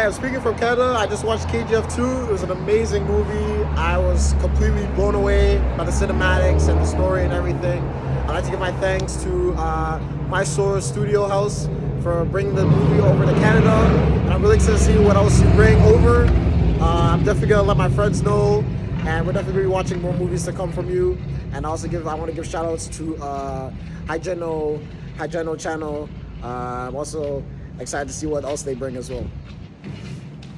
I'm speaking from Canada. I just watched KGF 2. It was an amazing movie. I was completely blown away by the cinematics and the story and everything. I'd like to give my thanks to uh, Mysore Studio House for bringing the movie over to Canada. And I'm really excited to see what else you bring over. Uh, I'm definitely gonna let my friends know, and we're definitely gonna be watching more movies to come from you. And also give I want to give shout outs to uh, Hygeno, Hygeno channel. Uh, I'm also excited to see what else they bring as well.